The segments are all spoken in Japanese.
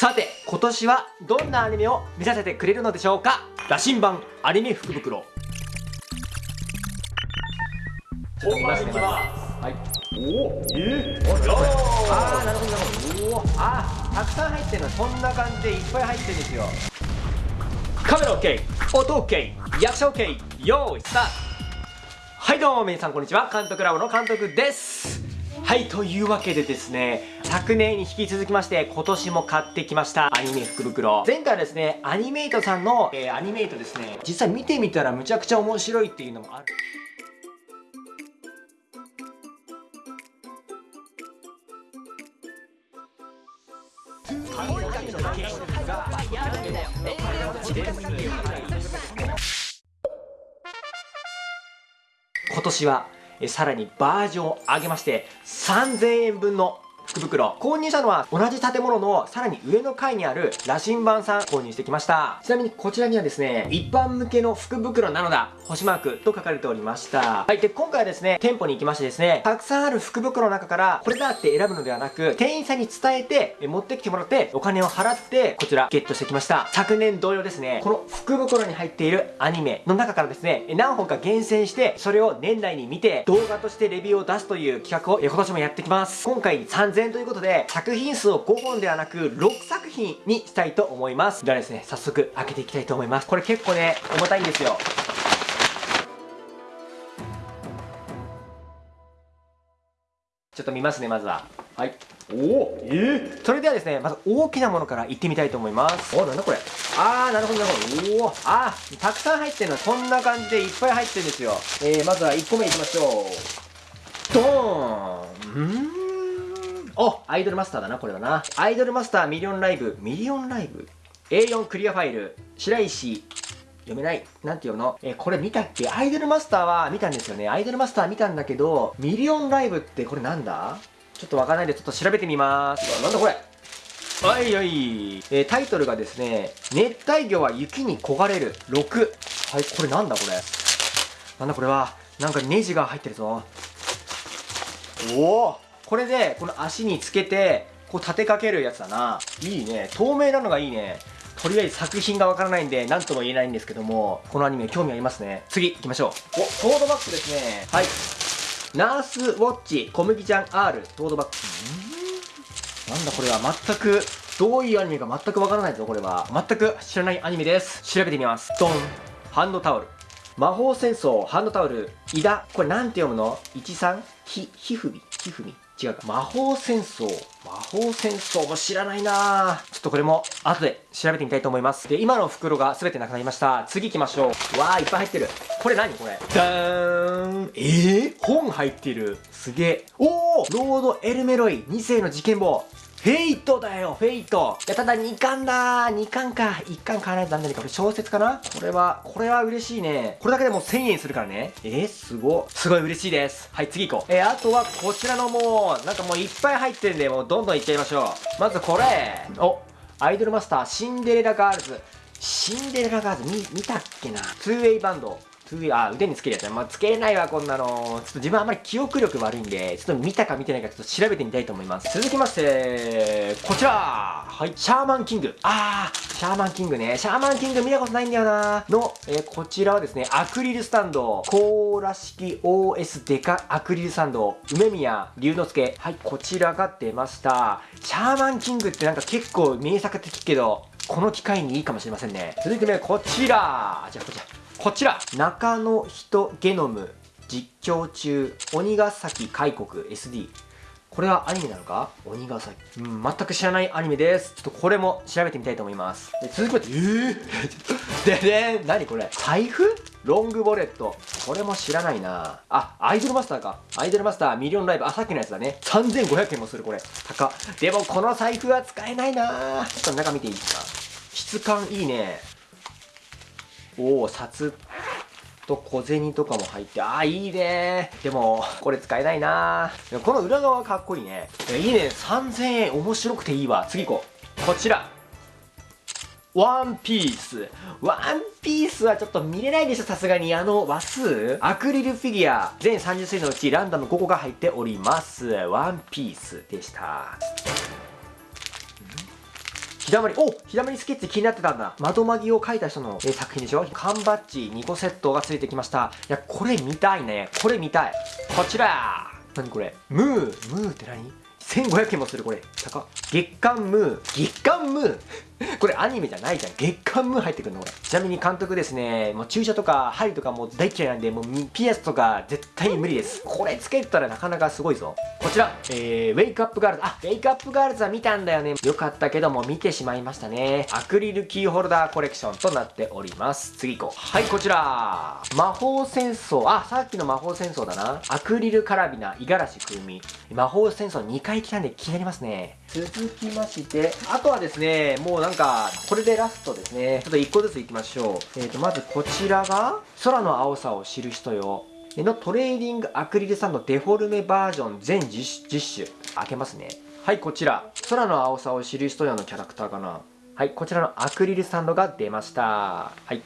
さて今年はどんなアニメを見させてくれるのでしょうか？羅針盤アニメ福袋。本番いきます。はい。おおえー、ああなるほどなるほど。おおあたくさん入ってるのこんな感じでいっぱい入ってるんですよ。カメラ OK 音 OK 役者 OK 用意スタート。はいどうも皆さんこんにちは。監督ラボの監督ですはいというわけでですね昨年に引き続きまして今年も買ってきましたアニメ福袋。前回はですねアニメイトさんの、えー、アニメイトですね。実際見てみたらむちゃくちゃ面白いっていうのもある。今年はえさらにバージョンを上げまして3000円分の福袋。購入したのは同じ建物のさらに上の階にある羅針盤さん購入してきました。ちなみにこちらにはですね一般向けの福袋なのだ。星マークと書かれておりました。はいで今回はですね店舗に行きましてですねたくさんある福袋の中からこれだって選ぶのではなく店員さんに伝えて持ってきてもらってお金を払ってこちらゲットしてきました。昨年同様ですねこの福袋に入っているアニメの中からですね何本か厳選してそれを年内に見て動画としてレビューを出すという企画を今年もやってきます。今回3000ということで、作品数を5本ではなく、6作品にしたいと思います。ではですね、早速開けていきたいと思います。これ結構ね、重たいんですよ。ちょっと見ますね、まずは。はい。おおえー、それではですね、まず大きなものからいってみたいと思います。おなんだこれ。あー、なるほど、なるほど。おおあー、たくさん入ってるの。こんな感じでいっぱい入ってるんですよ。えー、まずは1個目いきましょう。ドーンんおアイドルマスターだな、これはな。アイドルマスターミリオンライブ。ミリオンライブ ?A4 クリアファイル。白石。読めない。なんて読むの？えこれ見たっけ？アイドルマスターは見たんですよね。アイドルマスター見たんだけど、ミリオンライブってこれなんだ？ちょっとわからないでちょっと調べてみます。なんだこれ？はいはい。えー、タイトルがですね、熱帯魚は雪に焦がれる6。はい、これなんだこれ？なんだこれは？なんかネジが入ってるぞ。おおこれでこの足につけてこう立てかけるやつだな。いいね。透明なのがいいね。とりあえず作品がわからないんで何とも言えないんですけどもこのアニメ興味ありますね。次行きましょう。おトードバッグですね。はい。ナースウォッチ小麦ちゃん R トードバッグなんだこれは。全くどういうアニメか全くわからないぞこれは。全く知らないアニメです。調べてみます。ドン。ハンドタオル。魔法戦争ハンドタオル。イダ。これなんて読むの ?13 ひ、ひふみ？ひふみ違うか。魔法戦争。魔法戦争も知らないなちょっとこれも後で調べてみたいと思います。で、今の袋が全てなくなりました。次行きましょう。わー、いっぱい入ってる。これ何？これダーンえー、本入ってる。すげえ。おーロード・エルメロイ2世の事件簿。フェイトだよ、フェイト。いや、ただ2巻だー。2巻か。1巻買わないとなんか。これ小説かな？これは、これは嬉しいね。これだけでもう1000円するからね。えー、すご。すごい嬉しいです。はい、次行こう。えー、あとはこちらのもう、なんかもういっぱい入ってるんで、もうどんどんいっちゃいましょう。まずこれ。お、アイドルマスター、シンデレラガールズ。シンデレラガールズ見、見たっけな ?2way バンド。あ、腕につけるやつね。まあ、つけれないわ、こんなの。ちょっと自分あんまり記憶力悪いんで、ちょっと見たか見てないかちょっと調べてみたいと思います。続きまして、こちらはい、シャーマンキング。あー、シャーマンキングね。シャーマンキング見たことないんだよなの、えー、こちらはですね、アクリルスタンド、甲縛式 OS デカアクリルスタンド、梅宮竜之介。はい、こちらが出ました。シャーマンキングってなんか結構名作的けど、この機会にいいかもしれませんね。続いてね、こちらじゃあこちら。こちらナカノヒトゲノム実況中鬼ヶ崎開国 SD これはアニメなのか？鬼ヶ崎。うん、全く知らないアニメです。ちょっとこれも調べてみたいと思います。で続きまして、えー、でで何これ？財布？ロングボレット。これも知らないなあ、アイドルマスターか。アイドルマスターミリオンライブ。あ、さっきのやつだね。3500円もする、これ。高。でも、この財布は使えないなちょっと中見ていいですか？質感いいね。おお札と小銭とかも入ってああいいねでもこれ使えないなこの裏側かっこいいねいいね3000円面白くていいわ次行こうこちらワンピース。ワンピースはちょっと見れないでしょ、さすがに。あの、話数アクリルフィギュア。全30種類のうちランダム5個が入っております。ワンピースでした。ひだまり、おひだまりスケッチ気になってたんだ。窓まぎを描いた人の、え作品でしょ？缶バッジ2個セットがついてきました。いや、これ見たいね。これ見たい。こちら何これ？ムームーって何 ?1500 円もするこれ。高月刊ムー。月刊ムーこれアニメじゃないじゃん。月刊ムー入ってくるのこれ。ちなみに監督ですね、もう注射とか針とかもう大嫌いなんで、もうピアスとか絶対無理です。これつけたらなかなかすごいぞ。こちら、えー、ウェイクアップガールズ。あ、ウェイクアップガールズは見たんだよね。よかったけども見てしまいましたね。アクリルキーホルダーコレクションとなっております。次行こう。はい、こちら。魔法戦争。あ、さっきの魔法戦争だな。アクリルカラビナ、五十嵐風味。魔法戦争2回来たんで気になりますね。続きまして、あとはですね、もうなんか、これでラストですね。ちょっと1個ずついきましょう。えーと、まずこちらが、空の青さを知る人よ。のトレーディングアクリルスタンドデフォルメバージョン全 10, 種。開けますね。はい、こちら。空の青さを知る人よのキャラクターかな。はい、こちらのアクリルスタンドが出ました。はい。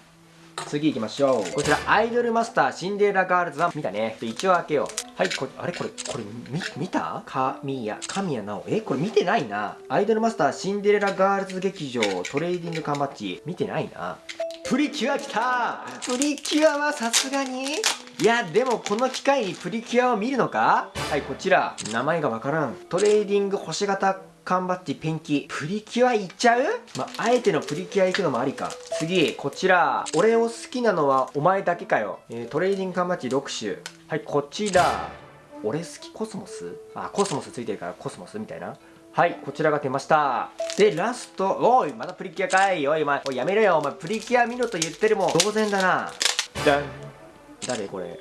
次行きましょう。こちら、アイドルマスターシンデレラガールズは見たね。一応開けよう。はい、これ、あれこれ、これ、み、見た？神谷、神谷奈緒。え、これ見てないな。アイドルマスターシンデレラガールズ劇場トレーディング缶バッジ。見てないな。プリキュア来たプリキュアはさすがに？いや、でもこの機会にプリキュアを見るのか？はい、こちら。名前がわからん。トレーディング星型缶バッジペンキ。プリキュアいっちゃう？まあ、あえてのプリキュア行くのもありか。次、こちら。俺を好きなのはお前だけかよ。えー、トレーディング缶バッジ6種。はい、こちら。俺好きコスモス？あ、コスモスついてるからコスモスみたいな。はい、こちらが出ました。で、ラスト、おい、またプリキュアかい。おい、お前、おい、やめろよ。お前、プリキュア見ろと言ってるもん。当然だな。だん。誰これ？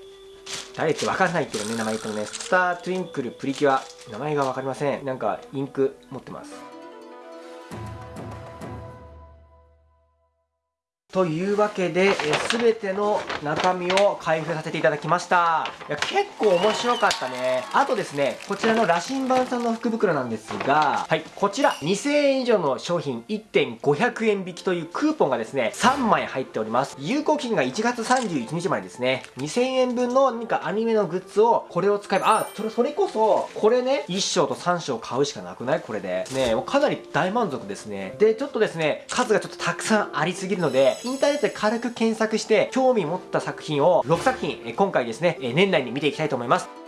誰ってわかんないけどね、名前言ってもね。スター・トゥインクル・プリキュア。名前が分かりません。なんか、インク持ってます。というわけで、すべての中身を開封させていただきました。いや、結構面白かったね。あとですね、こちらの羅針盤さんの福袋なんですが、はい、こちら2000円以上の商品1.500円引きというクーポンがですね、3枚入っております。有効期限が1月31日までですね。2000円分の何かアニメのグッズをこれを使えば、あ、それ、それこそ、これね、1章と3章買うしかなくない？これで。ねもうかなり大満足ですね。で、ちょっとですね、数がちょっとたくさんありすぎるので、インターネットで軽く検索して、興味持った作品を6作品、今回ですね、年内に見ていきたいと思います。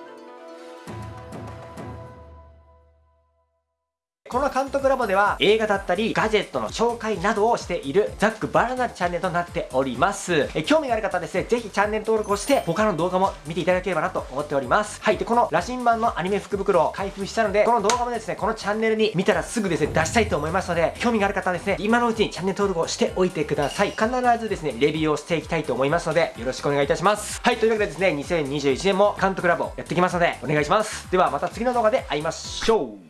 この監督ラボでは映画だったりガジェットの紹介などをしているザックバラなチャンネルとなっております。え興味がある方はですね、ぜひチャンネル登録をして他の動画も見ていただければなと思っております。はい。で、この羅針盤のアニメ福袋を開封したので、この動画もですね、このチャンネルに見たらすぐですね、出したいと思いますので、興味がある方はですね、今のうちにチャンネル登録をしておいてください。必ずですね、レビューをしていきたいと思いますので、よろしくお願いいたします。はい。というわけでですね、2021年も監督ラボやってきますので、お願いします。ではまた次の動画で会いましょう。